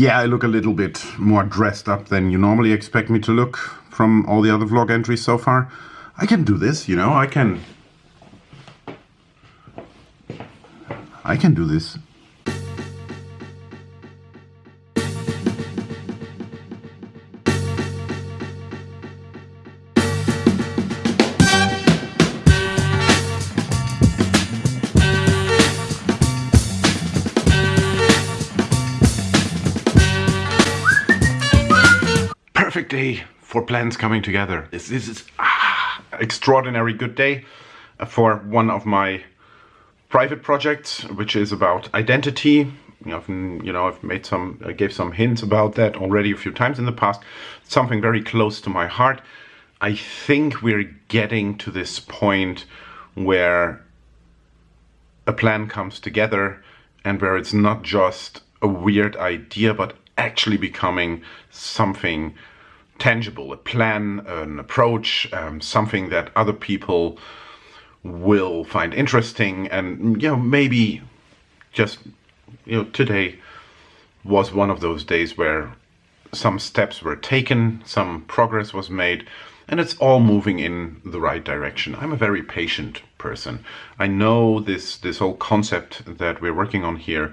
Yeah, I look a little bit more dressed up than you normally expect me to look from all the other vlog entries so far. I can do this, you know, I can... I can do this. Perfect day for plans coming together. This, this is ah, extraordinary good day for one of my private projects, which is about identity. I've, you know, I've made some, I gave some hints about that already a few times in the past. Something very close to my heart. I think we're getting to this point where a plan comes together and where it's not just a weird idea, but actually becoming something tangible, a plan, an approach, um, something that other people will find interesting and, you know, maybe just, you know, today was one of those days where some steps were taken, some progress was made, and it's all moving in the right direction. I'm a very patient person. I know this, this whole concept that we're working on here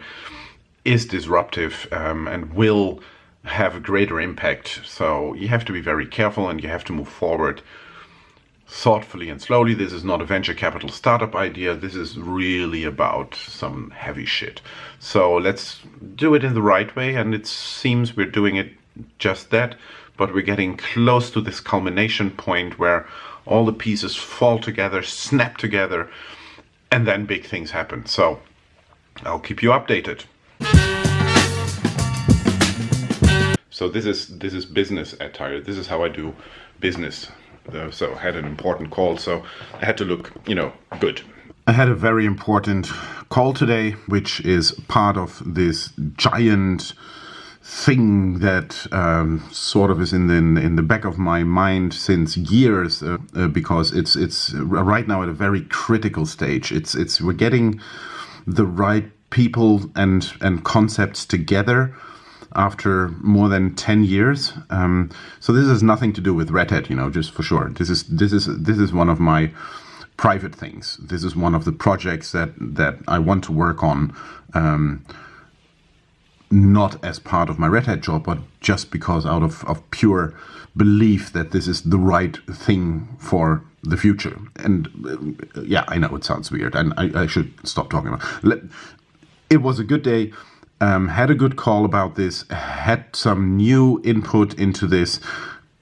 is disruptive um, and will have a greater impact. So you have to be very careful and you have to move forward thoughtfully and slowly. This is not a venture capital startup idea. This is really about some heavy shit. So let's do it in the right way. And it seems we're doing it just that, but we're getting close to this culmination point where all the pieces fall together, snap together, and then big things happen. So I'll keep you updated. So this is this is business attire. This is how I do business. Uh, so I had an important call, so I had to look, you know, good. I had a very important call today, which is part of this giant thing that um, sort of is in the in the back of my mind since years uh, uh, because it's it's right now at a very critical stage. It's it's we're getting the right people and and concepts together after more than 10 years. Um, so this has nothing to do with Red Hat, you know, just for sure. This is this is this is one of my private things. This is one of the projects that that I want to work on. Um, not as part of my Red Hat job, but just because out of, of pure belief that this is the right thing for the future. And uh, yeah, I know it sounds weird, and I, I should stop talking about. It was a good day um, had a good call about this, had some new input into this,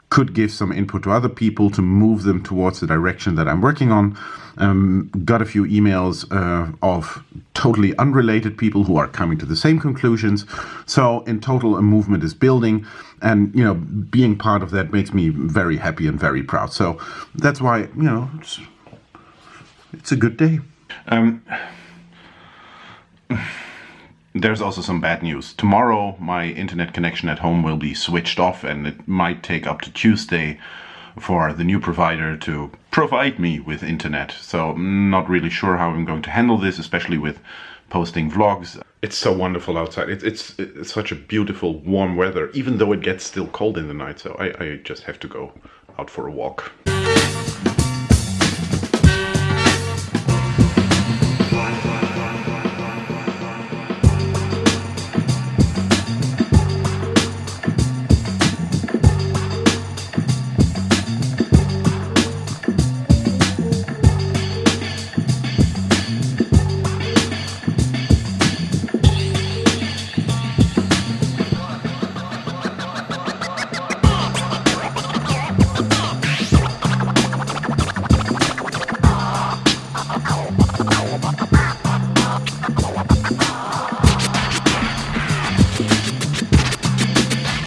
could give some input to other people to move them towards the direction that I'm working on. Um, got a few emails uh, of totally unrelated people who are coming to the same conclusions. So in total, a movement is building, and you know, being part of that makes me very happy and very proud. So that's why you know, it's, it's a good day. Um, there's also some bad news. Tomorrow my internet connection at home will be switched off and it might take up to Tuesday for the new provider to provide me with internet. So I'm not really sure how I'm going to handle this, especially with posting vlogs. It's so wonderful outside. It's, it's, it's such a beautiful warm weather, even though it gets still cold in the night. So I, I just have to go out for a walk.